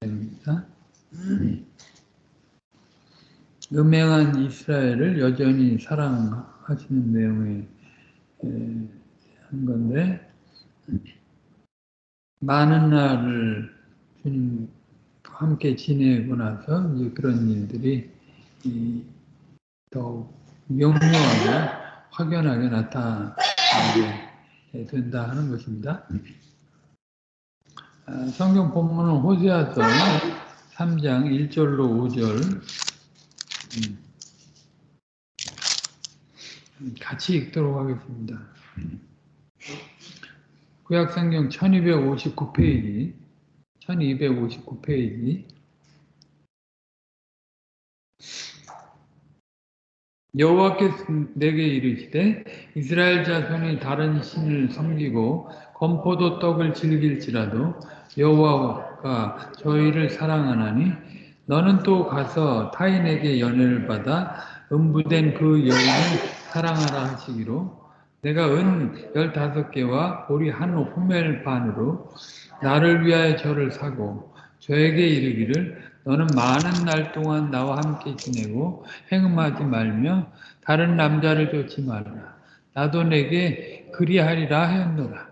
됩니다. 음행한 이스라엘을 여전히 사랑하시는 내용의 한 건데 많은 날을 주님 함께 지내고 나서 이제 그런 일들이 더욱 명료하게 확연하게 나타나게 된다 하는 것입니다. 아, 성경 본문은 호세아서 3장 1절로 5절. 음, 같이 읽도록 하겠습니다. 구약성경 1259페이지. 1259페이지. 여호와께서 내게 이르시되 이스라엘 자손이 다른 신을 섬기고 건포도 떡을 즐길지라도 여호와가 저희를 사랑하나니 너는 또 가서 타인에게 연애를 받아 음부된 그 여인을 사랑하라 하시기로 내가 은 열다섯 개와 보리 한 호멜 반으로 나를 위하여 저를 사고 저에게 이르기를 너는 많은 날 동안 나와 함께 지내고 행음하지 말며 다른 남자를 쫓지 말라. 나도 내게 그리하리라 하였노라.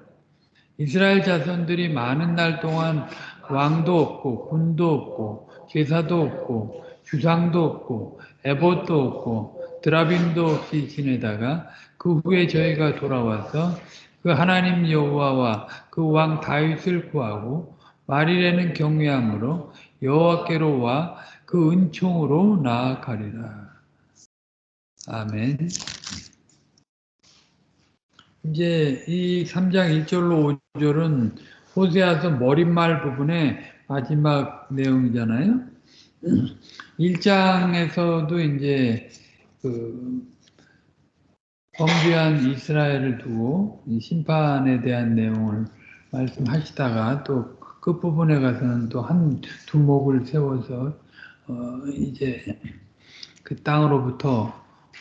이스라엘 자손들이 많은 날 동안 왕도 없고 군도 없고 제사도 없고 주상도 없고 에봇도 없고 드라빔도 없이 지내다가 그 후에 저희가 돌아와서 그 하나님 여호와와 그 왕 다윗을 구하고 말일에는 경외함으로 여호와께로 와 그 은총으로 나아가리라. 아멘. 이제 이 3장 1절로 5절은 호세아서 머릿말 부분의 마지막 내용이잖아요. 1장에서도 이제 그 범죄한 이스라엘을 두고 심판에 대한 내용을 말씀하시다가 또 끝부분에 가서는 또 한 두목을 세워서 어 이제 그 땅으로부터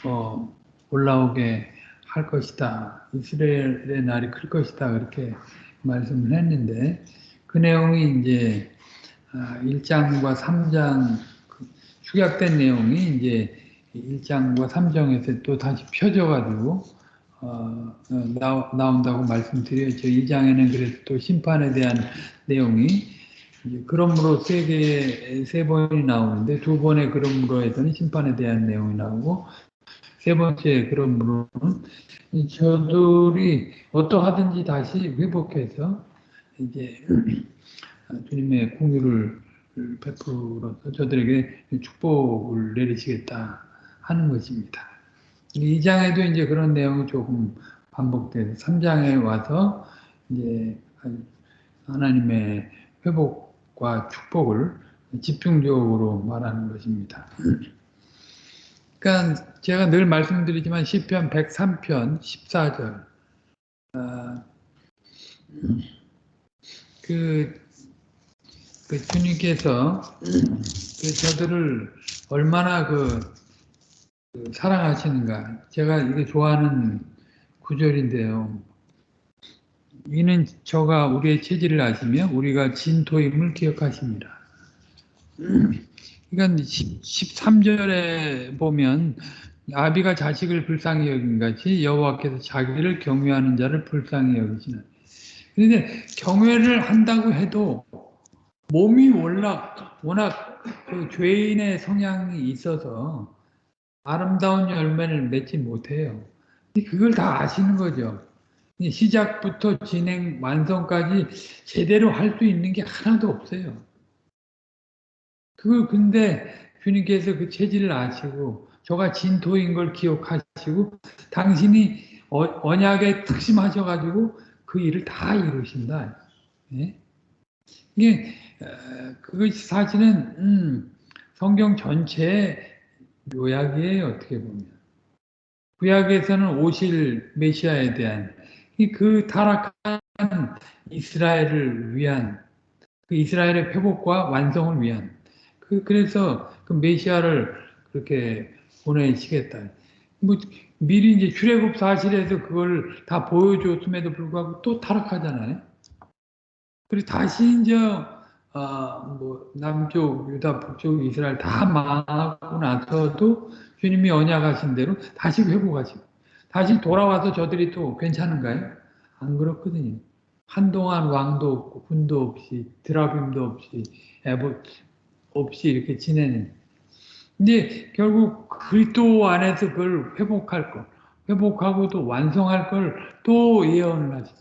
어 올라오게 할 것이다. 이스라엘의 날이 클 것이다. 그렇게 말씀을 했는데 그 내용이 이제 1장과 아, 3장 그 축약된 내용이 이제 1장과 3장에서 또 다시 펴져가지고 어, 나, 나온다고 말씀드렸죠. 2장에는 그래서 또 심판에 대한 내용이 그러므로 세 개, 세 번이 나오는데 두 번의 그러므로에서는 심판에 대한 내용이 나오고 세 번째 그러므로는 저들이 어떠하든지 다시 회복해서 이제 주님의 공유를 베풀어서 저들에게 축복을 내리시겠다 하는 것입니다. 2장에도 이제 그런 내용이 조금 반복돼서 3장에 와서 이제 하나님의 회복과 축복을 집중적으로 말하는 것입니다. 그러니까 제가 늘 말씀드리지만 시편 103편 14절 아, 그, 그 주님께서 그 저들을 얼마나 그, 그 사랑하시는가 제가 이게 좋아하는 구절인데요. 이는 저가 우리의 체질을 아시며 우리가 진토임을 기억하십니다. 그러니까 13절에 보면 아비가 자식을 불쌍히 여긴 같이 여호와께서 자기를 경외하는 자를 불쌍히 여기시는. 그런데 경외를 한다고 해도 몸이 워낙 워낙 그 죄인의 성향이 있어서 아름다운 열매를 맺지 못해요. 그걸 다 아시는 거죠. 시작부터 진행 완성까지 제대로 할 수 있는 게 하나도 없어요. 그걸 근데 주님께서 그 체질을 아시고 저가 진토인 걸 기억하시고 당신이 어, 언약에 특심하셔가지고 그 일을 다 이루신다. 예? 이게 그것이 사실은 음, 성경 전체의 요약이에요. 어떻게 보면 구약에서는 오실 메시아에 대한 그 타락한 이스라엘을 위한 그 이스라엘의 회복과 완성을 위한 그 그래서 그 메시아를 그렇게 보내시겠다. 뭐 미리 이제 출애굽 사실에서 그걸 다 보여줬음에도 불구하고 또 타락하잖아요. 그리고 다시 이제 아, 뭐 남쪽 유다 북쪽 이스라엘 다 망하고 나서도 주님이 언약하신 대로 다시 회복하시고 다시 돌아와서 저들이 또 괜찮은가요? 안 그렇거든요. 한동안 왕도 없고 군도 없이 드라빔도 없이 에보 없이 이렇게 지내는. 근데 결국 그리스도 안에서 그걸 회복할 것, 회복하고 또 완성할 걸 또 예언을 하죠.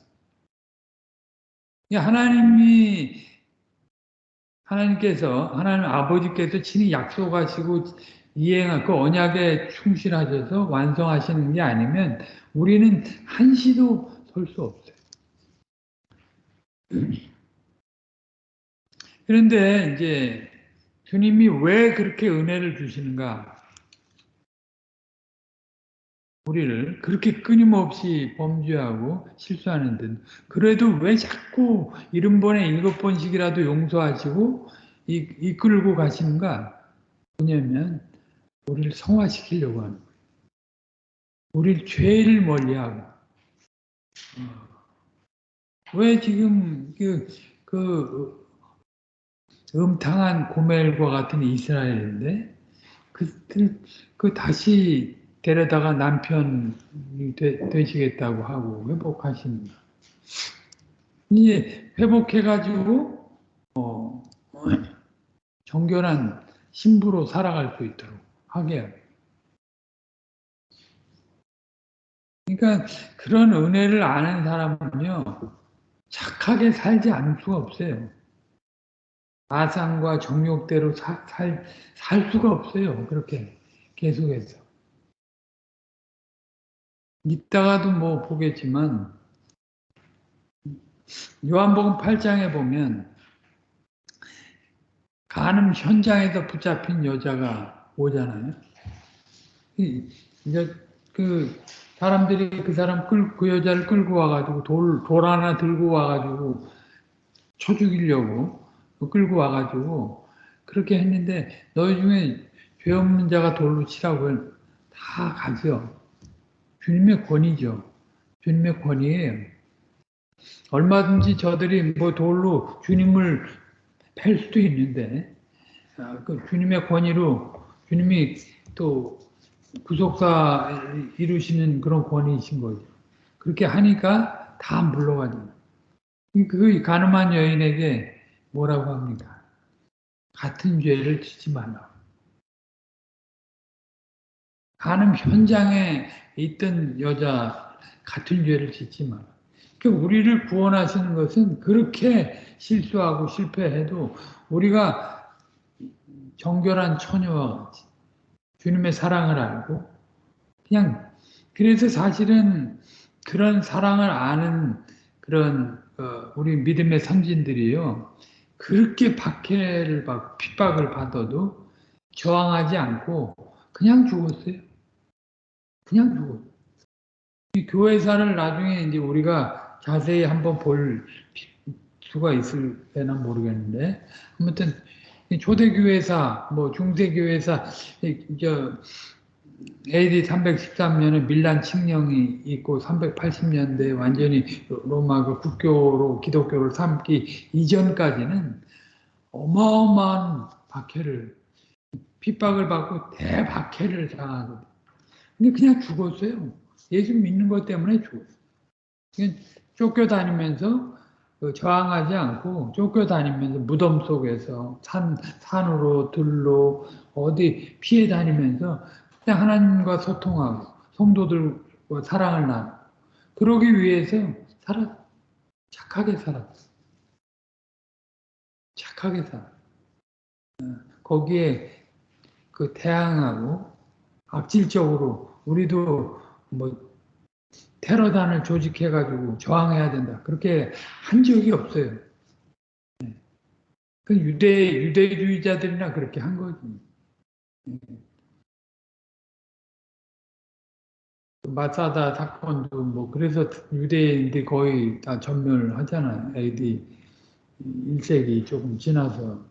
하나님이 하나님께서 하나님 아버지께서 친히 약속하시고 이행할 그 언약에 충실하셔서 완성하시는 게 아니면 우리는 한시도 설 수 없어요. 그런데 이제 주님이 왜 그렇게 은혜를 주시는가? 우리를 그렇게 끊임없이 범죄하고 실수하는 듯 그래도 왜 자꾸 일흔 번에 일곱 번씩이라도 용서하시고 이, 끌고 가시는가? 뭐냐면 우리를 성화시키려고 하는. 우리를 죄를 멀리하고 어. 왜 지금 그, 그 음탕한 고멜과 같은 이스라엘인데 그, 그, 그 다시 데려다가 남편이 되, 시겠다고 하고 회복하십니다. 이제 회복해가지고 어, 정결한 신부로 살아갈 수 있도록 하게. 그러니까 그런 은혜를 아는 사람은요 착하게 살지 않을 수가 없어요. 아상과 정욕대로 사, 살, 살 수가 없어요. 그렇게 계속해서. 이따가도 뭐 보겠지만 요한복음 8장에 보면 간음 현장에서 붙잡힌 여자가 오잖아요. 이제 그 사람들이 그 사람 끌, 그 여자를 끌고 와가지고 돌, 돌 하나 들고 와가지고 쳐 죽이려고 끌고 와가지고 그렇게 했는데 너희 중에 죄 없는 자가 돌로 치라고 다 가죠. 주님의 권위죠. 주님의 권위예요. 얼마든지 저들이 뭐 돌로 주님을 팰 수도 있는데 아, 그 주님의 권위로 주님이 또 구속사 이루시는 그런 권위이신 거죠. 그렇게 하니까 다 물러가죠. 그 가늠한 여인에게 뭐라고 합니까? 같은 죄를 짓지 말라. 가늠 현장에 있던 여자 같은 죄를 짓지 마라. 그러니까 우리를 구원하시는 것은 그렇게 실수하고 실패해도 우리가 정결한 처녀와 주님의 사랑을 알고 그냥 그래서 사실은 그런 사랑을 아는 그런 어, 우리 믿음의 선진들이요 그렇게 박해를 받 핍박을 받아도 저항하지 않고 그냥 죽었어요. 그냥 죽어. 이 교회사를 나중에 이제 우리가 자세히 한번 볼 수가 있을 때나 모르겠는데 아무튼 초대교회사, 뭐 중세교회사, 저 AD 313년에 밀란 칙령이 있고 380년대 완전히 로마 그 국교로 기독교를 삼기 이전까지는 어마어마한 박해를 핍박을 받고 대박해를 당하거든요. 근데 그냥 죽었어요. 예수 믿는 것 때문에 죽었어요. 쫓겨다니면서 그 저항하지 않고 쫓겨다니면서 무덤 속에서 산, 산으로 들로 어디 피해 다니면서 그냥 하나님과 소통하고 성도들과 사랑을 나누고 그러기 위해서 살았 착하게 살았어. 착하게 살았 어, 거기에 그 태양하고 악질적으로 우리도 뭐 테러단을 조직해가지고 저항해야 된다. 그렇게 한 적이 없어요. 네. 그 유대, 유대주의자들이나 그렇게 한 거지. 마사다 사건도 뭐 그래서 유대인들이 거의 다 전멸하잖아요. AD 1세기 조금 지나서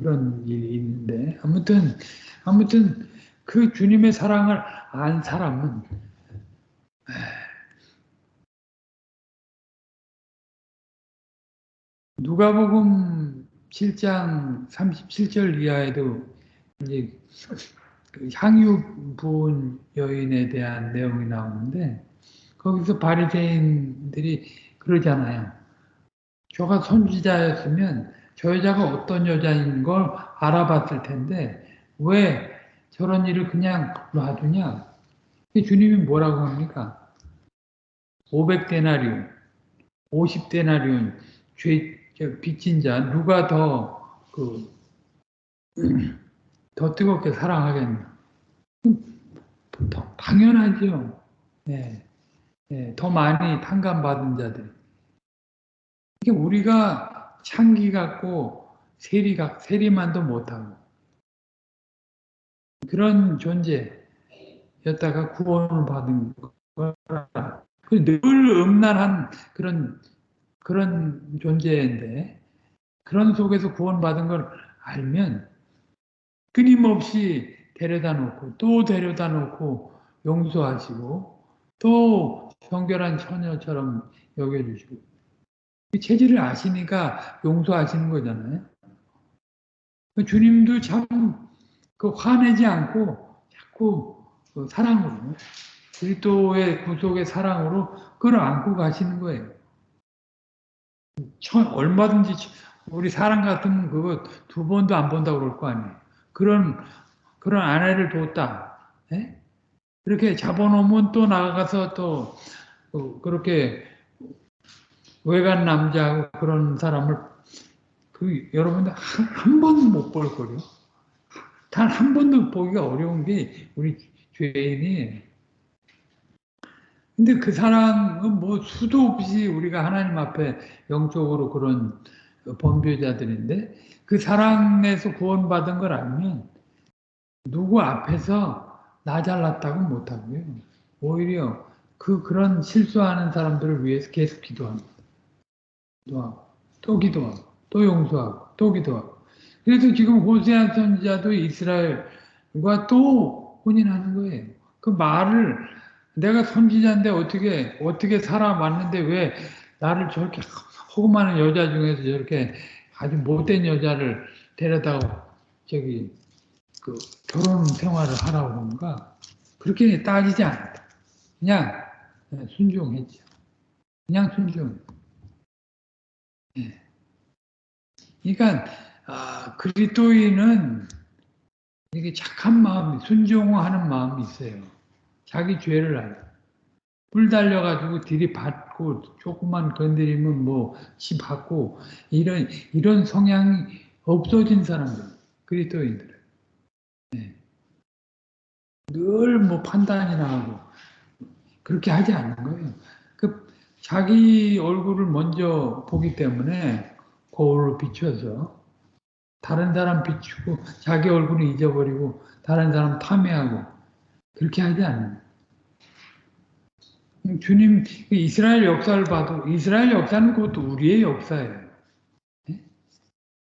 그런 일이 있는데 아무튼 아무튼 그 주님의 사랑을 안 사람은 누가복음 7장 37절 이하에도 이제 그 향유 부은 여인에 대한 내용이 나오는데 거기서 바리새인들이 그러잖아요. 저가 선지자였으면 저 여자가 어떤 여자인 걸 알아봤을 텐데 왜 저런 일을 그냥 놔두냐? 주님이 뭐라고 합니까? 500데나리온, 50데나리온 죄 빚진 자 누가 더 그 더 뜨겁게 사랑하겠나? 당연하죠. 네. 네. 더 많이 탕감받은 자들. 이게 우리가 창기 갖고 세리 각 세리만도 못하고 그런 존재였다가 구원을 받은 거라. 늘 음란한 그런 그런 존재인데 그런 속에서 구원받은 걸 알면 끊임없이 데려다 놓고 또 데려다 놓고 용서하시고 또 정결한 처녀처럼 여겨주시고 체질을 아시니까 용서하시는 거잖아요. 주님도 참 그 화내지 않고 자꾸 그 사랑으로 그리스도의 구속의 사랑으로 끌어안고 가시는 거예요. 얼마든지 우리 사람 같으면 그거 두 번도 안 본다고 그럴 거 아니에요. 그런 그런 아내를 뒀다. 예? 그렇게 잡아놓으면 또 나가서 또 어, 그렇게 외간 남자하고 그런 사람을 그 여러분들 한 번도 못 볼 거요. 단 한 번도 보기가 어려운 게 우리 죄인이. 근데 그 사람은 뭐 수도 없이 우리가 하나님 앞에 영적으로 그런 범죄자들인데 그 사랑에서 구원받은 걸 알면 누구 앞에서 나 잘났다고 못하고요. 오히려 그 그런 실수하는 사람들을 위해서 계속 기도합니다. 기도하고 또 기도하고 또 용서하고 또 기도하고 그래서 지금 호세아 선지자도 이스라엘과 또 혼인하는 거예요. 그 말을 내가 선지자인데 어떻게 어떻게 살아왔는데 왜 나를 저렇게 허구 많은 여자 중에서 저렇게 아주 못된 여자를 데려다가 저기 그 결혼 생활을 하라고 하는가 그렇게 따지지 않았다. 그냥 순종했죠. 그냥 순종. 예. 그러니까 아, 그리스도인은 이게 착한 마음이 순종하는 마음이 있어요. 자기 죄를 알아. 불 달려가지고 들이받 고 조금만 건드리면 뭐치 받고 이런 이런 성향이 없어진 사람들 그리스도인들 네. 늘뭐 판단이나 하고 그렇게 하지 않는 거예요. 그 자기 얼굴을 먼저 보기 때문에 거울로 비춰서 다른 사람 비추고 자기 얼굴을 잊어버리고 다른 사람 탐해하고 그렇게 하지 않는 거예요. 주님 이스라엘 역사를 봐도 이스라엘 역사는 그것도 우리의 역사예요. 네?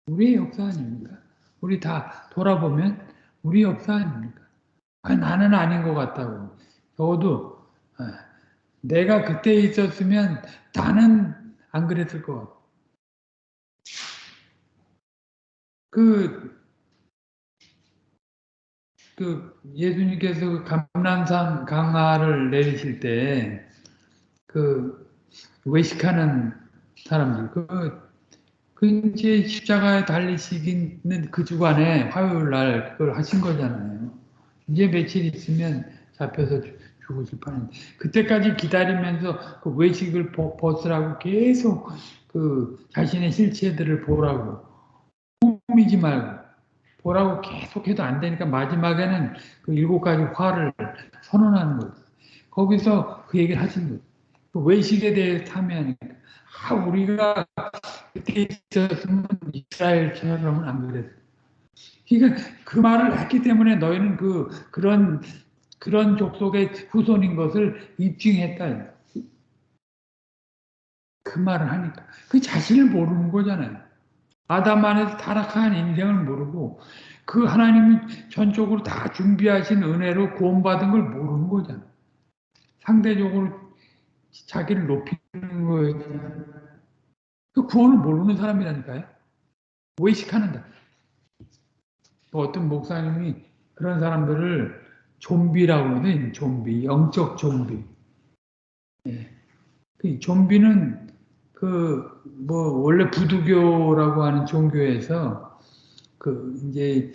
우리의 역사 아닙니까? 우리 다 돌아보면 우리 역사 아닙니까? 아, 나는 아닌 것 같다고. 적어도 아, 내가 그때 있었으면 나는 안 그랬을 것 같고. 그, 그 예수님께서 감남산 강화를 내리실 때 그 외식하는 사람들 그, 그 이제 십자가에 달리시기는 그 주간에 화요일 날 그걸 하신 거잖아요. 이제 며칠 있으면 잡혀서 죽으실 판인데 그때까지 기다리면서 그 외식을 벗으라고 계속 그 자신의 실체들을 보라고 꾸미지 말고 보라고 계속 해도 안 되니까 마지막에는 그 일곱 가지 화를 선언하는 거예요. 거기서 그 얘기를 하신 거예요. 그 외식에 대해 탐해하니까 아 우리가 그때 있었으면 이스라엘처럼은 안 그랬어. 그러니까 그 말을 했기 때문에 너희는 그 그런 그런 족속의 후손인 것을 입증했다. 그 말을 하니까 그 자신을 모르는 거잖아요. 아담 안에서 타락한 인생을 모르고 그 하나님이 전적으로 다 준비하신 은혜로 구원받은 걸 모르는 거잖아. 상대적으로 자기를 높이는 거예요. 그 구원을 모르는 사람이라니까요. 외식하는다. 또 어떤 목사님이 그런 사람들을 좀비라고 하거든, 좀비, 영적 좀비. 예. 그 좀비는 그 뭐 원래 부두교라고 하는 종교에서 그 이제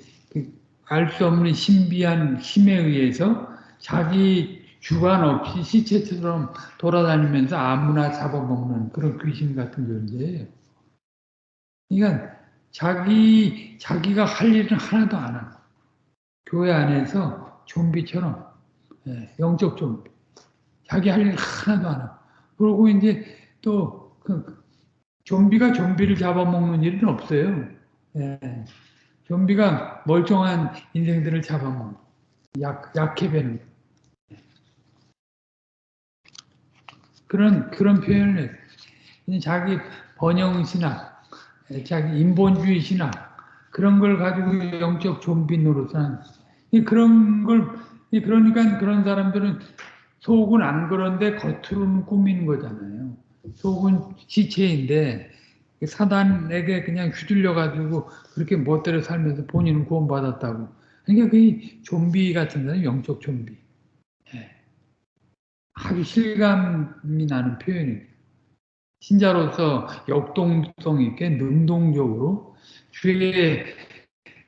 알수 없는 신비한 힘에 의해서 자기 주관 없이 시체처럼 돌아다니면서 아무나 잡아먹는 그런 귀신 같은 존재예요. 그러니까 자기 자기가 할 일은 하나도 안 하고 교회 안에서 좀비처럼 예, 영적 좀비 자기 할 일 하나도 안 하고 그러고 이제 또 그 좀비가 좀비를 잡아먹는 일은 없어요. 예. 좀비가 멀쩡한 인생들을 잡아먹는 약 약해 배는 그런 그런 표현을 해요. 자기 번영 신학, 자기 인본주의 신학 그런 걸 가지고 영적 좀비 노릇하는 그런 걸 그러니까 그런 사람들은 속은 안 그런데 겉으로는 꾸미는 거잖아요. 속은 시체인데 사단에게 그냥 휘둘려 가지고 그렇게 멋대로 살면서 본인은 구원받았다고. 그러니까 그 좀비 같은 사람 영적 좀비. 예. 아주 실감이 나는 표현이에요. 신자로서 역동성 있게 능동적으로 주의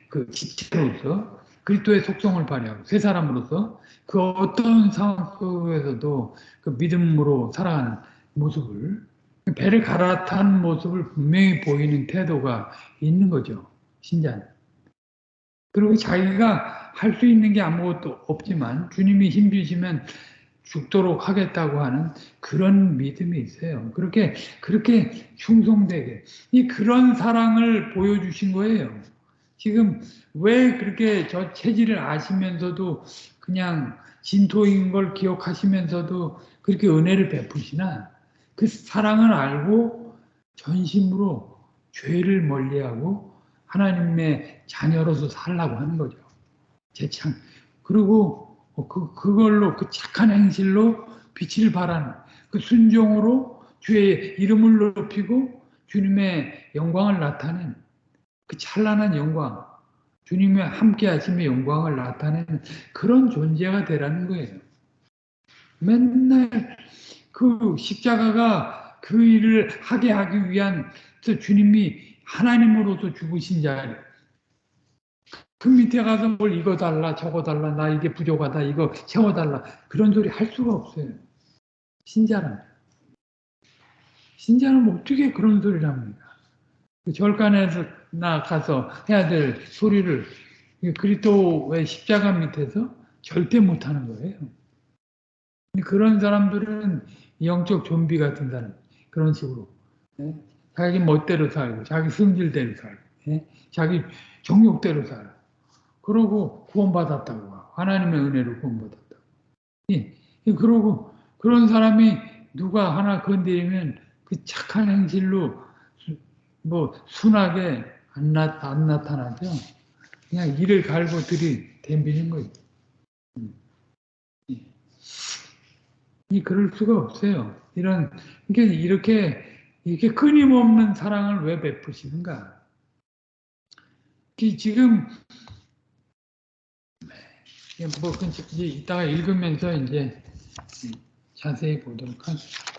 그 지체로서 그리스도의 속성을 발휘하고 새 사람으로서 그 어떤 상황 속에서도 그 믿음으로 살아가는 모습을 배를 갈아탄 모습을 분명히 보이는 태도가 있는 거죠. 신자는. 그리고 자기가 할 수 있는 게 아무것도 없지만 주님이 힘주시면 죽도록 하겠다고 하는 그런 믿음이 있어요. 그렇게 그렇게 충성되게 이 그런 사랑을 보여주신 거예요. 지금 왜 그렇게 저 체질을 아시면서도 그냥 진토인 걸 기억하시면서도 그렇게 은혜를 베푸시나 그 사랑을 알고 전심으로 죄를 멀리하고 하나님의 자녀로서 살라고 하는 거죠. 제창. 그리고 그, 그걸로 그 착한 행실로 빛을 발하는 그 순종으로 주의 이름을 높이고 주님의 영광을 나타낸 그 찬란한 영광, 주님의 함께 하심의 영광을 나타내는 그런 존재가 되라는 거예요. 맨날 그 십자가가 그 일을 하게 하기 위한 주님이 하나님으로서 죽으신 자그 밑에 가서 뭘 이거 달라 저거 달라 나 이게 부족하다 이거 채워달라 그런 소리 할 수가 없어요. 신자는 신자는 어떻게 그런 소리를 합니까? 그 절간에서 나 가서 해야 될 소리를 그리스도의 십자가 밑에서 절대 못하는 거예요. 그런 사람들은 영적 좀비 같은 사람 그런 식으로. 예? 자기 멋대로 살고 자기 성질대로 살고 예? 자기 정욕대로 살아. 그러고 구원받았다고 하나님의 은혜로 구원받았다고. 예? 그러고 그런 사람이 누가 하나 건드리면 그 착한 행실로 뭐 순하게 안, 나, 안 나타나죠. 그냥 이를 갈고 들이 댐비는 거예요 이 그럴 수가 없어요. 이런 이게 이렇게 이렇게 끊임없는 사랑을 왜 베푸시는가? 지금 뭐 이따가 읽으면서 이제 자세히 보도록 하죠.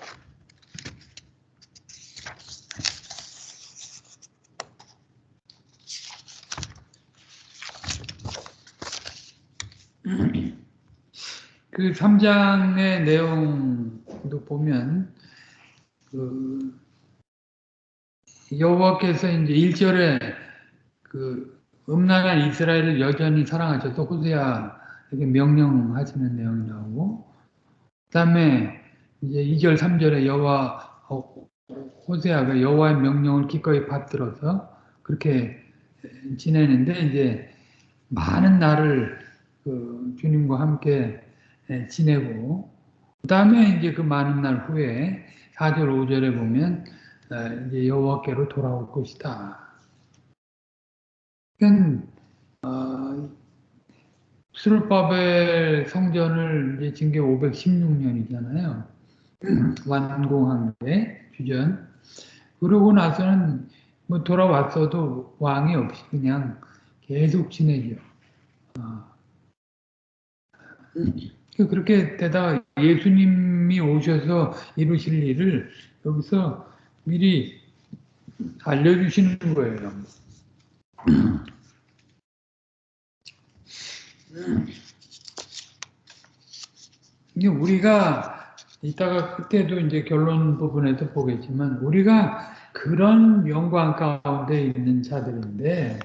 그 3장의 내용도 보면 그 여호와께서 이제 1절에 그 음란한 이스라엘을 여전히 사랑하셔서 호세아에게 명령하시는 내용이 나오고 그다음에 이제 2절 3절에 여호와 호세아가 여호와의 명령을 기꺼이 받들어서 그렇게 지내는데 이제 많은 날을 그 주님과 함께 예, 지내고 그 다음에 이제 그 많은 날 후에 4절 5절에 보면 어, 이제 여호와께로 돌아올 것이다. 그러니까 어, 수르바벨 성전을 이제 징계 516년이잖아요. 완공한 게 주전. 그러고 나서는 뭐 돌아왔어도 왕이 없이 그냥 계속 지내죠. 어. 그렇게 되다가 예수님이 오셔서 이루실 일을 여기서 미리 알려주시는 거예요. 이게 우리가 이따가 그때도 이제 결론 부분에서 보겠지만 우리가 그런 영광 가운데 있는 자들인데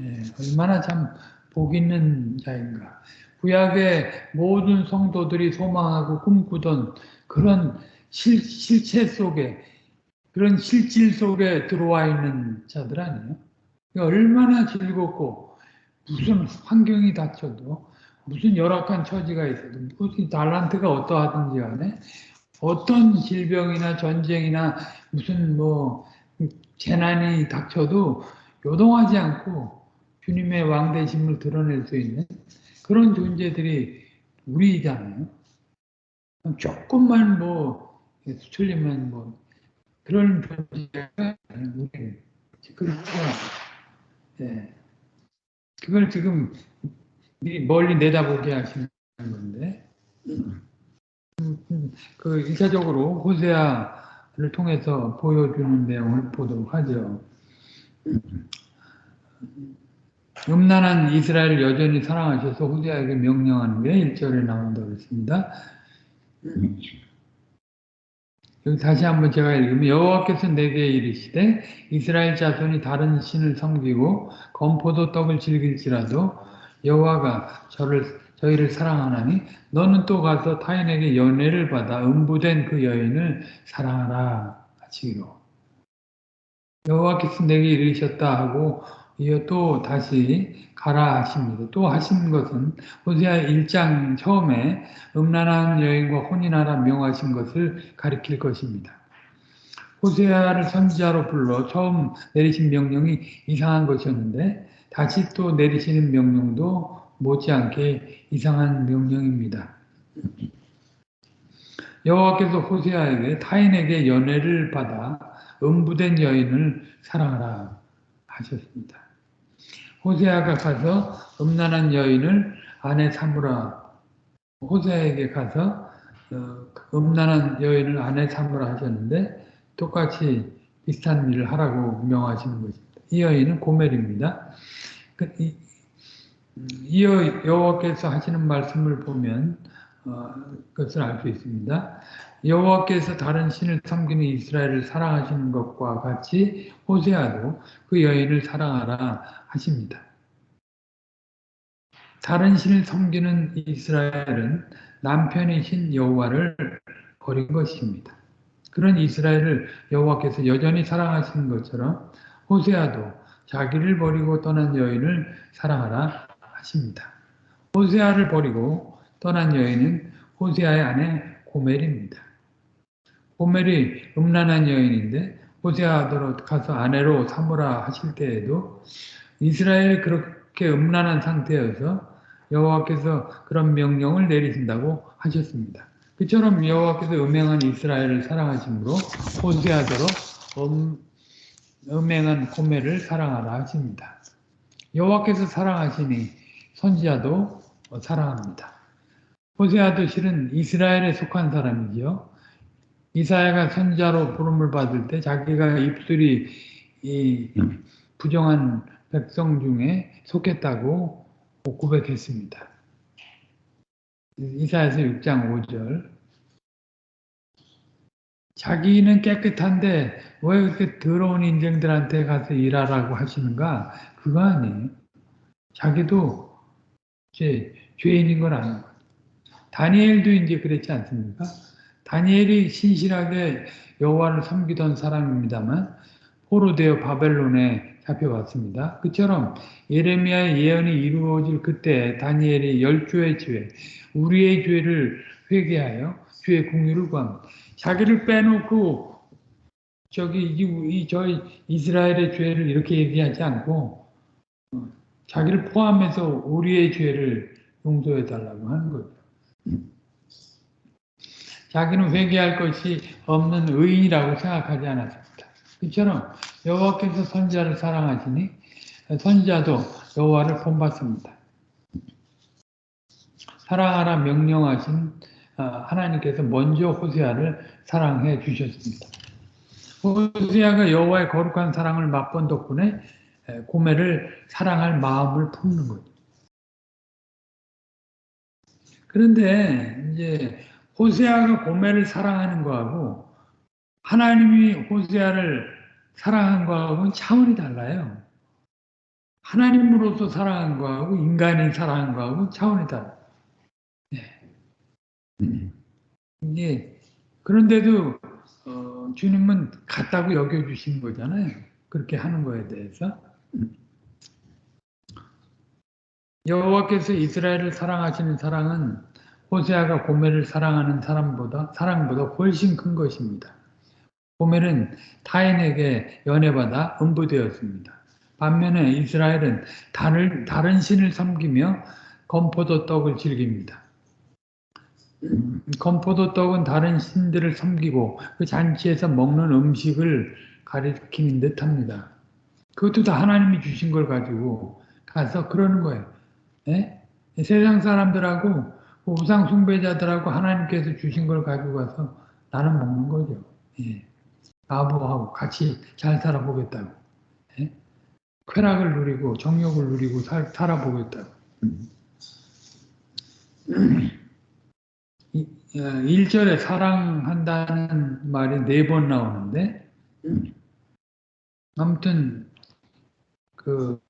예, 얼마나 참 복 있는 자인가. 구약의 모든 성도들이 소망하고 꿈꾸던 그런 실, 실체 속에 그런 실질 속에 들어와 있는 자들 아니에요? 얼마나 즐겁고 무슨 환경이 닥쳐도 무슨 열악한 처지가 있어도 무슨 달란트가 어떠하든지 간에 어떤 질병이나 전쟁이나 무슨 뭐 재난이 닥쳐도 요동하지 않고 주님의 왕대심을 드러낼 수 있는 그런 존재들이 우리잖아요. 조금만 뭐 수틀리면 뭐 그런 존재가 우리 그렇죠. 예. 그걸 지금 멀리 내다보게 하시는 건데 그 일차적으로 호세아를 통해서 보여주는 내용을 보도록 하죠. 음란한 이스라엘을 여전히 사랑하셔서 호세아에게 명령하는 게 1절에 나온다고 했습니다. 여기 다시 한번 제가 읽으면 여호와께서 내게 이르시되 이스라엘 자손이 다른 신을 섬기고 건포도 떡을 즐길지라도 여호와가 저를 저희를 사랑하나니 너는 또 가서 타인에게 연애를 받아 음부된 그 여인을 사랑하라 하시기로 여호와께서 내게 이르셨다 하고 이어 또 다시 가라 하십니다. 또 하신 것은 호세아 1장 처음에 음란한 여인과 혼인하라 명하신 것을 가리킬 것입니다. 호세아를 선지자로 불러 처음 내리신 명령이 이상한 것이었는데 다시 또 내리시는 명령도 못지않게 이상한 명령입니다. 여호와께서 호세아에게 타인에게 연애를 받아 음부된 여인을 사랑하라 하셨습니다. 호세아가 가서 음란한 여인을 아내 삼으라 호세아에게 가서 어, 음란한 여인을 아내 삼으라 하셨는데 똑같이 비슷한 일을 하라고 명하시는 것입니다. 이 여인은 고멜입니다. 그, 이어 여호와께서 하시는 말씀을 보면 어, 그것을 알 수 있습니다. 여호와께서 다른 신을 섬기는 이스라엘을 사랑하시는 것과 같이 호세아도 그 여인을 사랑하라 하십니다. 다른 신을 섬기는 이스라엘은 남편이신 여호와를 버린 것입니다. 그런 이스라엘을 여호와께서 여전히 사랑하시는 것처럼 호세아도 자기를 버리고 떠난 여인을 사랑하라 하십니다. 호세아를 버리고 떠난 여인은 호세아의 아내 고멜입니다. 고멜이 음란한 여인인데 호세아로 가서 아내로 삼으라 하실 때에도 이스라엘이 그렇게 음란한 상태여서 여호와께서 그런 명령을 내리신다고 하셨습니다. 그처럼 여호와께서 음행한 이스라엘을 사랑하심으로 호세아더러 음, 음행한 고멜을 사랑하라 하십니다. 여호와께서 사랑하시니 선지자도 사랑합니다. 호세아도 실은 이스라엘에 속한 사람이지요. 이사야가 선자로 부름을 받을 때 자기가 입술이 부정한 백성 중에 속했다고 고백했습니다. 이사야서 6장 5절 자기는 깨끗한데 왜 그렇게 더러운 인생들한테 가서 일하라고 하시는가? 그거 아니에요. 자기도 이제 죄인인 걸 아는 거예요. 다니엘도 이제 그랬지 않습니까? 다니엘이 신실하게 여호와를 섬기던 사람입니다만 포로되어 바벨론에 잡혀왔습니다. 그처럼 예레미야의 예언이 이루어질 그때 다니엘이 열주의 죄, 우리의 죄를 회개하여 주의 공유를 구합니다. 자기를 빼놓고 저기 이, 저희 이스라엘의 죄를 이렇게 얘기하지 않고 어, 자기를 포함해서 우리의 죄를 용서해 달라고 하는 거죠. 자기는 회개할 것이 없는 의인이라고 생각하지 않았습니다. 이처럼 여호와께서 선지자를 사랑하시니 선지자도 여호와를 본받습니다. 사랑하라 명령하신 아, 하나님께서 먼저 호세아를 사랑해 주셨습니다. 호세아가 여호와의 거룩한 사랑을 맛본 덕분에 고매를 사랑할 마음을 품는 거죠. 그런데 이제 호세아가 고매를 사랑하는 거하고 하나님이 호세아를 사랑한 거하고는 차원이 달라요. 하나님으로서 사랑한 거하고 인간이 사랑한 거하고 차원이 달라요. 네. 이게 그런데도 어, 주님은 같다고 여겨주신 거잖아요. 그렇게 하는 거에 대해서. 여호와께서 이스라엘을 사랑하시는 사랑은 호세아가 고멜을 사랑하는 사람보다 사랑보다 훨씬 큰 것입니다. 고멜은 타인에게 연애받아 음부되었습니다. 반면에 이스라엘은 다른, 다른 신을 섬기며 건포도 떡을 즐깁니다. 건포도 떡은 다른 신들을 섬기고 그 잔치에서 먹는 음식을 가리키는 듯 합니다. 그것도 다 하나님이 주신 걸 가지고 가서 그러는 거예요. 예? 세상 사람들하고 우상 숭배자들하고 하나님께서 주신 걸 가지고 가서 나는 먹는 거죠. 예. 아부하고 같이 잘 살아보겠다고. 예? 쾌락을 누리고 정욕을 누리고 살, 살아보겠다고. 음. 1절에 어, 사랑한다는 말이 네 번 나오는데 아무튼 그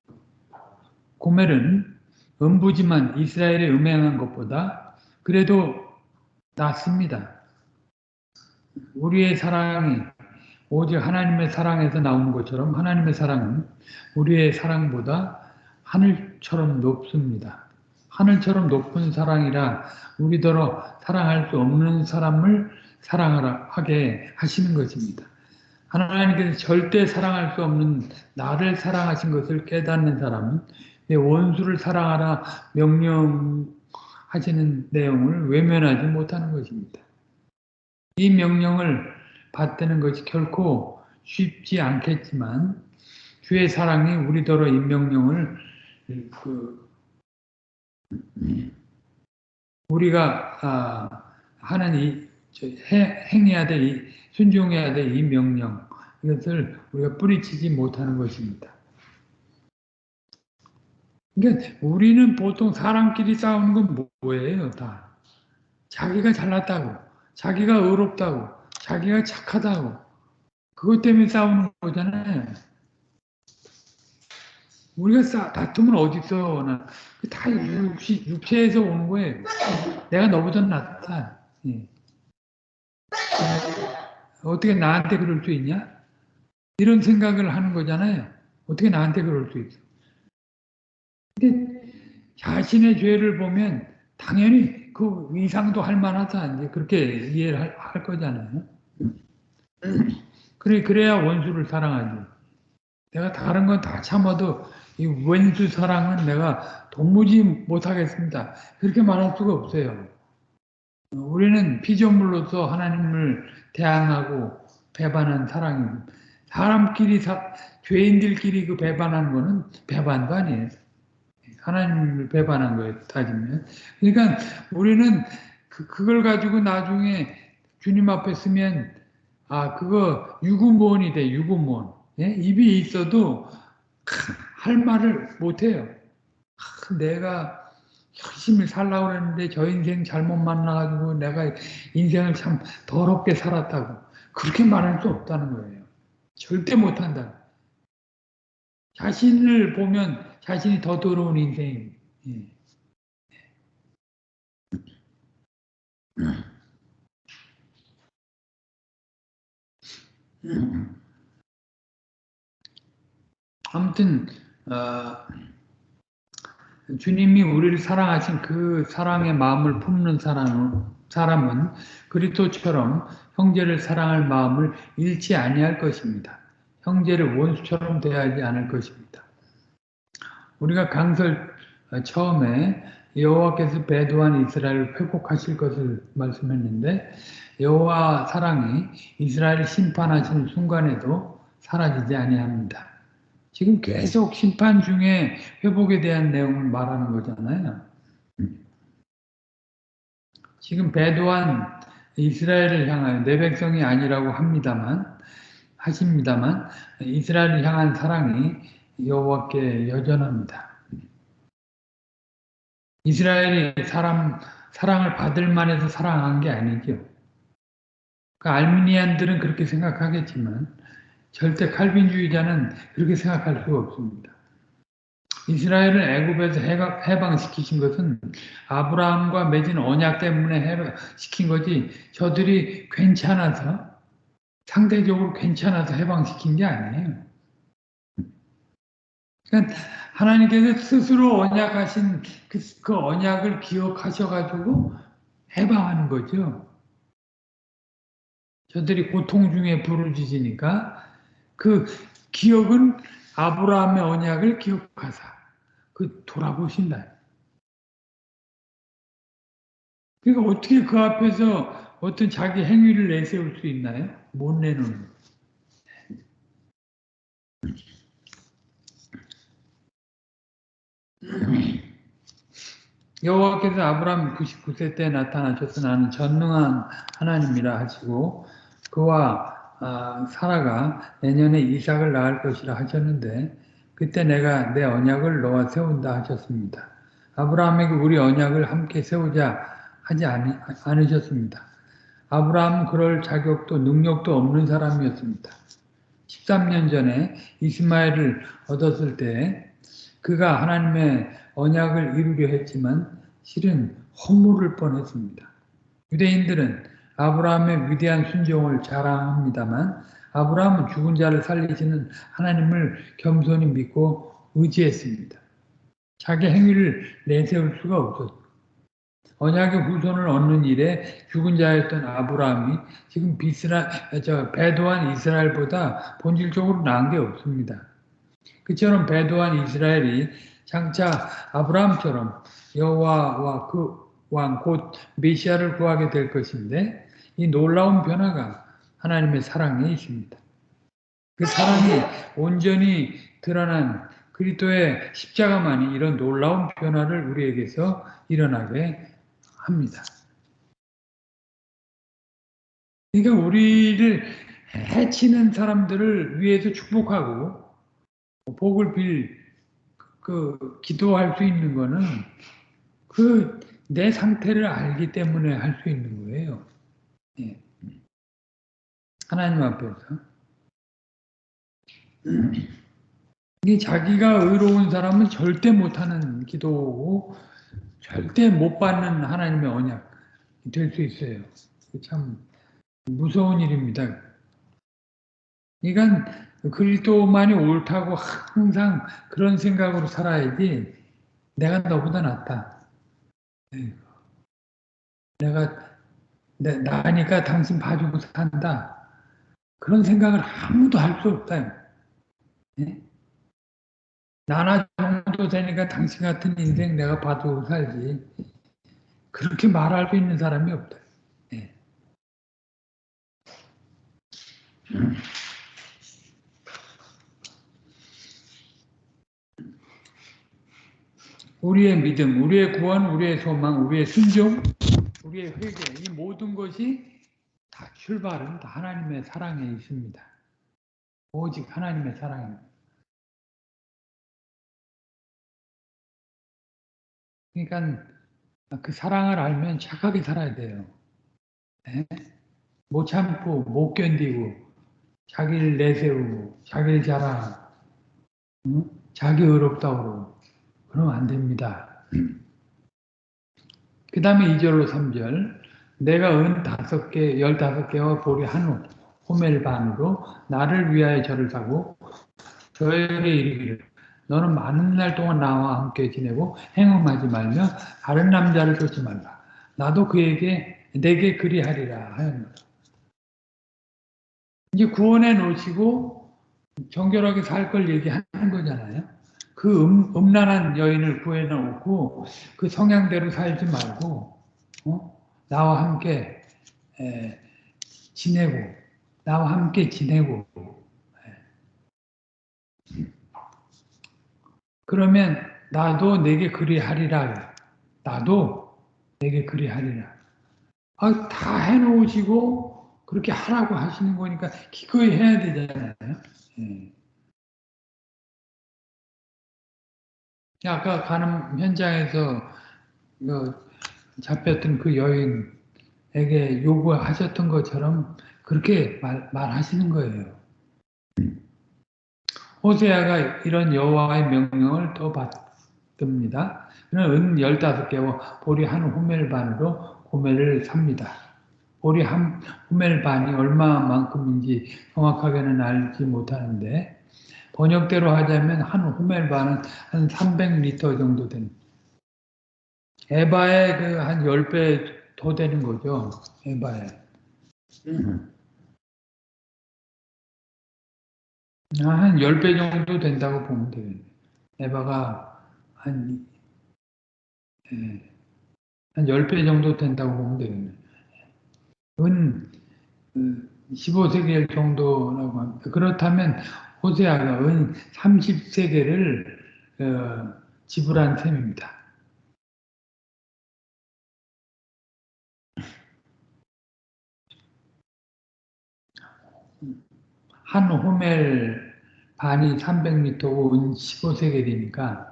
고멜은 음부지만 이스라엘에 음행한 것보다 그래도 낫습니다. 우리의 사랑이 오직 하나님의 사랑에서 나오는 것처럼 하나님의 사랑은 우리의 사랑보다 하늘처럼 높습니다. 하늘처럼 높은 사랑이라 우리더러 사랑할 수 없는 사람을 사랑하라 하게 하시는 것입니다. 하나님께서 절대 사랑할 수 없는 나를 사랑하신 것을 깨닫는 사람은 내 원수를 사랑하라 명령 하시는 내용을 외면하지 못하는 것입니다. 이 명령을 받드는 것이 결코 쉽지 않겠지만 주의 사랑이 우리더러 이 명령을 그 우리가 아, 하는 이 행해야 될 순종해야 될 이 명령 이것을 우리가 뿌리치지 못하는 것입니다. 그러니까 우리는 보통 사람끼리 싸우는 건 뭐예요? 다 자기가 잘났다고, 자기가 의롭다고, 자기가 착하다고 그것 때문에 싸우는 거잖아요. 우리가 싸, 다툼은 어디 있어? 다 육시, 육체에서 오는 거예요. 내가 너보다 낫다. 예. 어떻게 나한테 그럴 수 있냐? 이런 생각을 하는 거잖아요. 어떻게 나한테 그럴 수 있어? 근데 자신의 죄를 보면 당연히 그 이상도 할 만하다. 이제 그렇게 이해를 할, 할 거잖아요. 그래, 그래야 원수를 사랑하지. 내가 다른 건 다 참아도 이 원수 사랑은 내가 도무지 못하겠습니다. 그렇게 말할 수가 없어요. 우리는 피조물로서 하나님을 대항하고 배반한 사랑입니다. 사람끼리, 사, 죄인들끼리 그 배반하는 거는 배반도 아니에요. 하나님을 배반한 거에 따지면. 그러니까 우리는 그, 그걸 가지고 나중에 주님 앞에 쓰면, 아, 그거 유구무원이 돼, 유구무원. 예? 입이 있어도 할 말을 못해요. 아, 내가 열심히 살라고 그랬는데 저 인생 잘못 만나가지고 내가 인생을 참 더럽게 살았다고 그렇게 말할 수 없다는 거예요. 절대 못한다. 자신을 보면 자신이 더 더러운 인생입니다. 예. 아무튼 어, 주님이 우리를 사랑하신 그 사랑의 마음을 품는 사람, 사람은 그리스도처럼 형제를 사랑할 마음을 잃지 아니할 것입니다. 형제를 원수처럼 대하지 않을 것입니다. 우리가 강설 처음에 여호와께서 배도한 이스라엘을 회복하실 것을 말씀했는데 여호와 사랑이 이스라엘을 심판하시는 순간에도 사라지지 아니합니다. 지금 계속 심판 중에 회복에 대한 내용을 말하는 거잖아요. 지금 배도한 이스라엘을 향하여 내 백성이 아니라고 합니다만 하십니다만 이스라엘을 향한 사랑이 여호와께 여전합니다. 이스라엘이 사람 사랑을 받을 만해서 사랑한 게 아니죠. 그 알미니안들은 그렇게 생각하겠지만 절대 칼빈주의자는 그렇게 생각할 수가 없습니다. 이스라엘을 애굽에서 해방시키신 것은 아브라함과 맺은 언약 때문에 해방시킨 거지 저들이 괜찮아서 상대적으로 괜찮아서 해방시킨 게 아니에요. 그러니까 하나님께서 스스로 언약하신 그, 그 언약을 기억하셔가지고 해방하는 거죠. 저들이 고통 중에 부르짖으니까 그 기억은 아브라함의 언약을 기억하사 그 돌아보신다. 그러니까 어떻게 그 앞에서 어떤 자기 행위를 내세울 수 있나요? 못 내놓는. 여호와께서 아브라함 99세 때 나타나셔서 나는 전능한 하나님이라 하시고 그와 아, 사라가 내년에 이삭을 낳을 것이라 하셨는데 그때 내가 내 언약을 너와 세운다 하셨습니다. 아브라함에게 우리 언약을 함께 세우자 하지 않, 않으셨습니다. 아브라함은 그럴 자격도 능력도 없는 사람이었습니다. 13년 전에 이스마엘을 얻었을 때 그가 하나님의 언약을 이루려 했지만 실은 허물을 뻔했습니다. 유대인들은 아브라함의 위대한 순종을 자랑합니다만 아브라함은 죽은 자를 살리시는 하나님을 겸손히 믿고 의지했습니다. 자기 행위를 내세울 수가 없었고 언약의 후손을 얻는 일에 죽은 자였던 아브라함이 지금 비스라, 저, 배도한 이스라엘보다 본질적으로 나은 게 없습니다. 그처럼 배도한 이스라엘이 장차 아브라함처럼 여호와와 그 왕 곧 메시아를 구하게 될 것인데 이 놀라운 변화가 하나님의 사랑에 있습니다. 그 사랑이 온전히 드러난 그리스도의 십자가만이 이런 놀라운 변화를 우리에게서 일어나게 합니다. 그러니까 우리를 해치는 사람들을 위해서 축복하고 복을 빌 그 기도할 수 있는 거는 그 내 상태를 알기 때문에 할 수 있는 거예요. 예. 하나님 앞에서 이 자기가 의로운 사람은 절대 못하는 기도고 절대 못 받는 하나님의 언약 될 수 있어요. 참 무서운 일입니다. 그러니까 그리스도만이 옳다고 항상 그런 생각으로 살아야지 내가 너보다 낫다. 네. 내가 내, 나니까 당신 봐주고 산다. 그런 생각을 아무도 할 수 없다. 네? 나나 정도 되니까 당신 같은 인생 내가 봐주고 살지. 그렇게 말할 수 있는 사람이 없다. 네. 우리의 믿음, 우리의 구원, 우리의 소망, 우리의 순종, 우리의 회개, 이 모든 것이 다 출발은 다 하나님의 사랑에 있습니다. 오직 하나님의 사랑입니다. 그러니까 그 사랑을 알면 착하게 살아야 돼요. 네? 못 참고, 못 견디고, 자기를 내세우고, 자기를 자랑, 응? 자기 의롭다고 그러면 안 됩니다. 그 다음에 2절로 3절 내가 은 다섯 개, 열다섯 개와 보리 한우, 호멜 반으로 나를 위하여 절을 사고 저에게 이르기를 너는 많은 날 동안 나와 함께 지내고 행음하지 말며 다른 남자를 쫓지 말라. 나도 그에게 내게 그리하리라 하였노라. 이제 구원해 놓으시고 정결하게 살 걸 얘기하는 거잖아요. 그 음, 음란한 여인을 구해놓고 그 성향대로 살지 말고 어? 나와 함께 에, 지내고 나와 함께 지내고 에. 그러면 나도 내게 그리하리라 나도 내게 그리하리라 아, 다 해놓으시고 그렇게 하라고 하시는 거니까 기꺼이 해야 되잖아요 에. 아까 가는 현장에서 그 잡혔던 그 여인에게 요구하셨던 것처럼 그렇게 말, 말하시는 거예요. 호세아가 이런 여호와의 명령을 또 받듭니다. 그는 은 15개와 보리 한 호멜 반으로 고멜을 삽니다. 보리 한 호멜 반이 얼마만큼인지 정확하게는 알지 못하는데 번역대로 하자면 한 호멜 반은 한 300리터 정도 됩니다. 에바의 그 한 10배 더 되는 거죠. 에바에. 한 10배 정도 된다고 보면 되겠네. 에바가 한, 예, 한 10배 정도 된다고 보면 되겠네. 은 15세겔 그, 정도라고 합니다. 그렇다면 호세아가 은 30세겔을 어, 지불한 셈입니다. 한 호멜 반이 300m고 은 15세겔이니까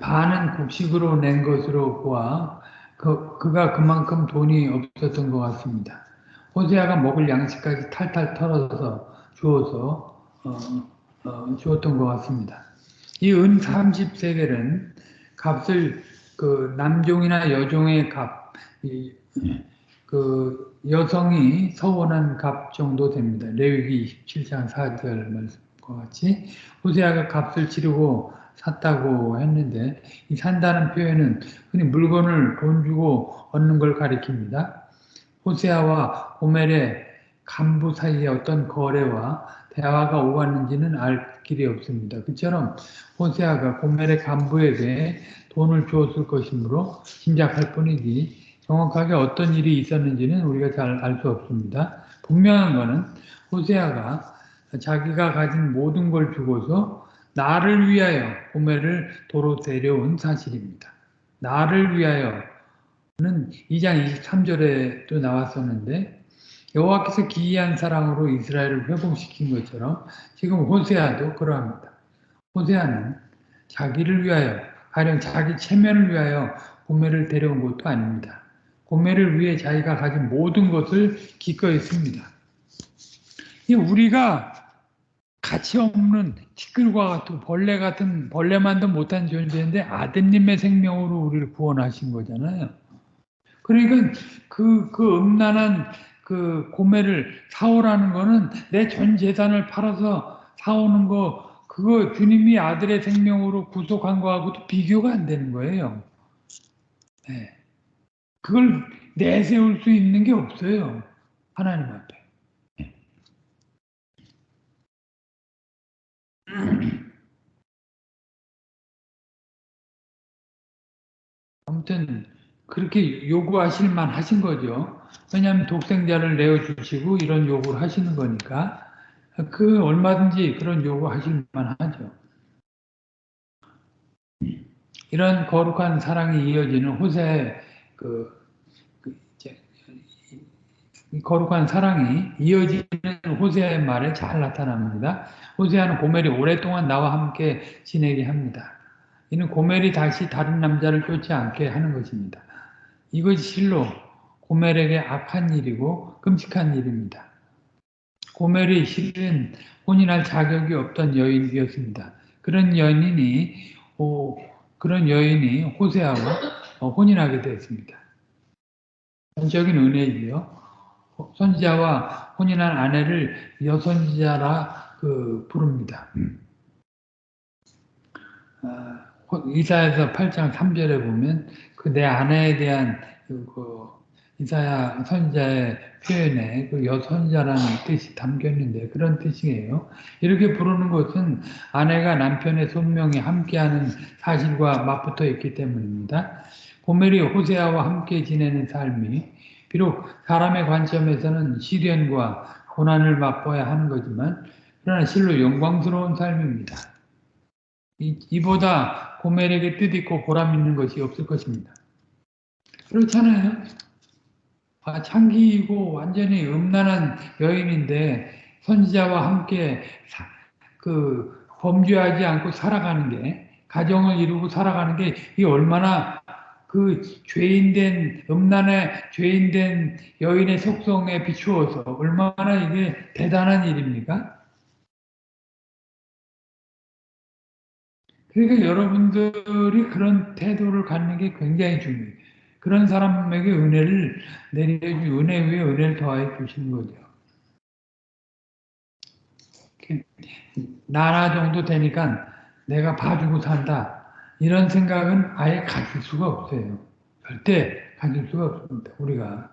반은 곡식으로 낸 것으로 보아 그, 그가 그만큼 돈이 없었던 것 같습니다. 호세아가 먹을 양식까지 탈탈 털어서 주어서 어, 어, 주었던 것 같습니다. 이 은 30세겔은 값을 그 남종이나 여종의 값, 이, 그 여성이 서원한 값 정도 됩니다. 레위기 27장 4절 말씀과 같이 호세아가 값을 치르고 샀다고 했는데 이 산다는 표현은 흔히 물건을 돈 주고 얻는 걸 가리킵니다. 호세아와 고멜의 간부 사이에 어떤 거래와 대화가 오갔는지는 알 길이 없습니다. 그처럼 호세아가 고멜의 간부에게 돈을 주었을 것이므로 짐작할 뿐이지 정확하게 어떤 일이 있었는지는 우리가 잘 알 수 없습니다. 분명한 것은 호세아가 자기가 가진 모든 걸 주고서 나를 위하여 고멜을 도로 데려온 사실입니다. 나를 위하여는 2장 23절에도 나왔었는데 여호와께서 기이한 사랑으로 이스라엘을 회복시킨 것처럼 지금 호세아도 그러합니다. 호세아는 자기를 위하여 가령 자기 체면을 위하여 고멜을 데려온 것도 아닙니다. 고멜을 위해 자기가 가진 모든 것을 기꺼이 씁니다. 우리가 가치 없는 티끌과 같은 벌레 같은 벌레만도 못한 존재인데 아드님의 생명으로 우리를 구원하신 거잖아요. 그러니까 그, 그 음란한 그 고매를 사오라는 거는 내 전 재산을 팔아서 사오는 거 그거 주님이 아들의 생명으로 구속한 거하고도 비교가 안 되는 거예요. 네. 그걸 내세울 수 있는 게 없어요. 하나님 앞에. 아무튼 그렇게 요구하실 만 하신 거죠. 왜냐하면 독생자를 내어주시고 이런 요구를 하시는 거니까 그 얼마든지 그런 요구하실 만 하죠. 이런 거룩한 사랑이 이어지는 호세 그, 그 거룩한 사랑이 이어지는 호세의 말에 잘 나타납니다. 호세아는 고멜이 오랫동안 나와 함께 지내게 합니다. 이는 고멜이 다시 다른 남자를 쫓지 않게 하는 것입니다. 이것이 실로 고멜에게 악한 일이고 끔찍한 일입니다. 고멜이 실은 혼인할 자격이 없던 여인이었습니다. 그런 여인이 오, 그런 여인이 호세아와 어, 혼인하게 되었습니다. 전적인 은혜이요. 선지자와 혼인한 아내를 여선지자라 그 부릅니다. 아, 이사에서 8장 3절에 보면 그 내 아내에 대한 그, 그 이사야 선자의 표현에 그 여선자라는 뜻이 담겨 있는데 그런 뜻이에요. 이렇게 부르는 것은 아내가 남편의 손명에 함께하는 사실과 맞붙어 있기 때문입니다. 고멜이 호세아와 함께 지내는 삶이 비록 사람의 관점에서는 시련과 고난을 맛보아야 하는 거지만 그러나 실로 영광스러운 삶입니다. 이, 이보다 고멜에게 뜻있고 보람 있는 것이 없을 것입니다. 그렇잖아요. 아, 창기이고 완전히 음란한 여인인데 선지자와 함께 사, 그 범죄하지 않고 살아가는 게 가정을 이루고 살아가는 게 이 얼마나 그 죄인된 음란의 죄인된 여인의 속성에 비추어서 얼마나 이게 대단한 일입니까? 그러니까 여러분들이 그런 태도를 갖는 게 굉장히 중요해요. 그런 사람에게 은혜를 내려주 은혜 위에 은혜를 더하여 주시는 거죠. 나라 정도 되니까 내가 봐주고 산다. 이런 생각은 아예 가질 수가 없어요. 절대 가질 수가 없습니다. 우리가.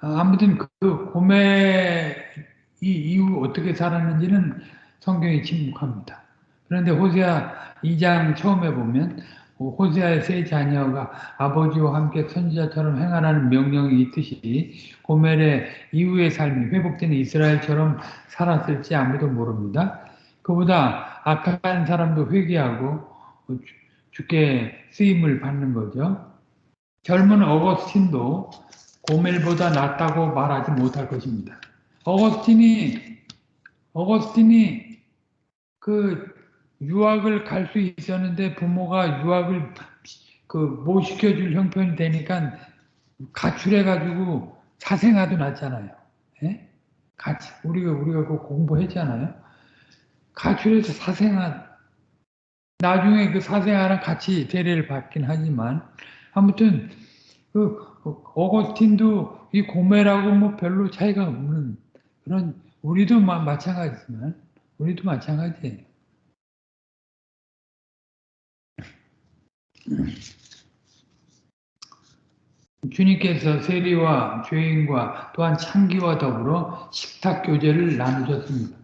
아무튼 그 고매 이 이후 어떻게 살았는지는 성경이 침묵합니다. 그런데 호세아 2장 처음에 보면 호세아의 세 자녀가 아버지와 함께 선지자처럼 행하라는 명령이 있듯이 고멜의 이후의 삶이 회복된 이스라엘처럼 살았을지 아무도 모릅니다. 그보다 악한 사람도 회개하고 주께 쓰임을 받는 거죠. 젊은 어거스틴도 고멜보다 낫다고 말하지 못할 것입니다. 어거스틴이 어거스틴이 그 유학을 갈 수 있었는데 부모가 유학을 그못 시켜줄 형편이 되니까 가출해가지고 사생아도 낳잖아요. 예? 같이 우리가 우리가 그 공부했잖아요. 가출해서 사생아 나중에 그 사생아랑 같이 대례를 받긴 하지만 아무튼 그 어거스틴도 이 고매라고 뭐 별로 차이가 없는 그런 우리도 마찬가지지만 우리도 마찬가지예요. 주님께서 세리와 죄인과 또한 창기와 더불어 식탁 교제를 나누셨습니다.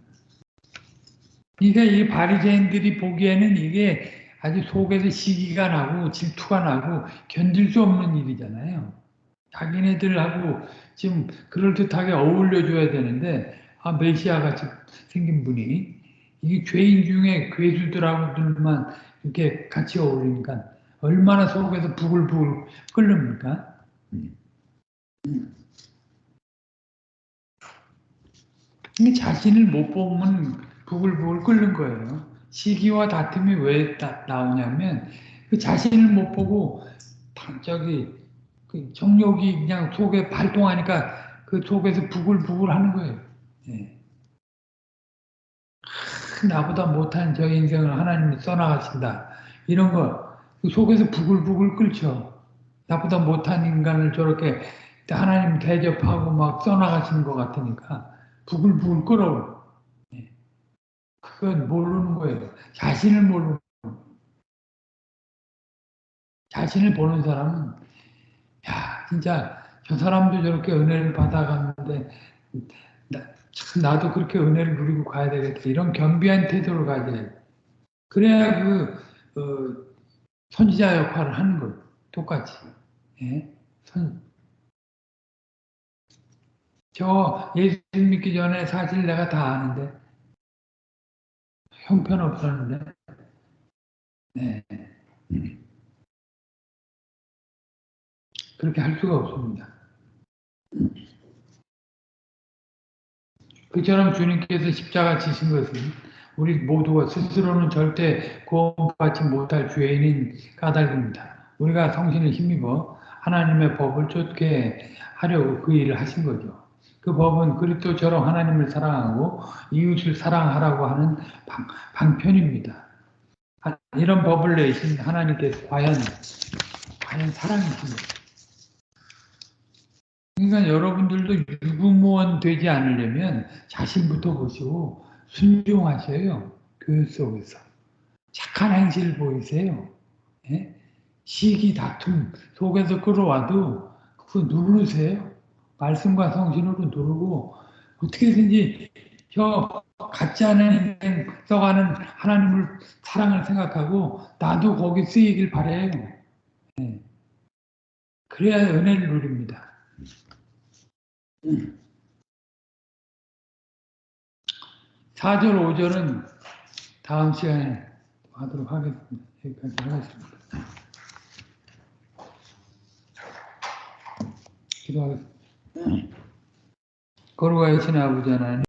그러니까 이 바리새인들이 보기에는 이게 아주 속에서 시기가 나고 질투가 나고 견딜 수 없는 일이잖아요. 자기네들하고 지금 그럴듯하게 어울려줘야 되는데 아 메시아 같이 생긴 분이 이게 죄인 중에 괴수들하고들만 이렇게 같이 어울리니까 얼마나 속에서 부글부글 끓습니까? 자신을 못 보면 부글부글 끓는 거예요. 시기와 다툼이 왜 나오냐면 그 자신을 못 보고 저기 그 정욕이 그냥 속에 발동하니까 그 속에서 부글부글 하는 거예요. 네. 나보다 못한 저 인생을 하나님이 써나가신다. 이런 거 그 속에서 부글부글 끓죠. 나보다 못한 인간을 저렇게 하나님 대접하고 막 써나가시는 것 같으니까 부글부글 끓어. 네. 그건 모르는 거예요. 자신을 모르는 거예요. 자신을 보는 사람은 야 진짜 저 사람도 저렇게 은혜를 받아갔는데 나, 도 그렇게 은혜를 누리고 가야 되겠다. 이런 겸비한 태도를 가져야 돼. 그래야 그 어, 선지자 역할을 하는 거예요. 똑같이. 예? 선. 저 예수 믿기 전에 사실 내가 다 아는데 형편없었는데 네. 그렇게 할 수가 없습니다. 그처럼 주님께서 십자가 지신 것은 우리 모두가 스스로는 절대 구원받지 못할 죄인인 까닭입니다. 우리가 성신을 힘입어 하나님의 법을 쫓게 하려고 그 일을 하신 거죠. 그 법은 그리스도처럼 하나님을 사랑하고 이웃을 사랑하라고 하는 방, 방편입니다. 이런 법을 내신 하나님께서 과연 과연 사랑이십니까? 그러니까 여러분들도 유구무원 되지 않으려면 자신부터 보시고 순종하셔요. 교회 속에서. 착한 행실 보이세요. 예? 시기 다툼 속에서 끌어와도 그거 누르세요. 말씀과 성신으로 누르고 어떻게든지 저 같지 않은 인생 써가는 하나님을 사랑을 생각하고 나도 거기 쓰이길 바래요. 예. 그래야 은혜를 누립니다. 사절오절은 다음 시간에 하도록 하겠습니다. 여기까지 하겠습니다. 기도하겠습니다. 거룩하신 아버지 하나님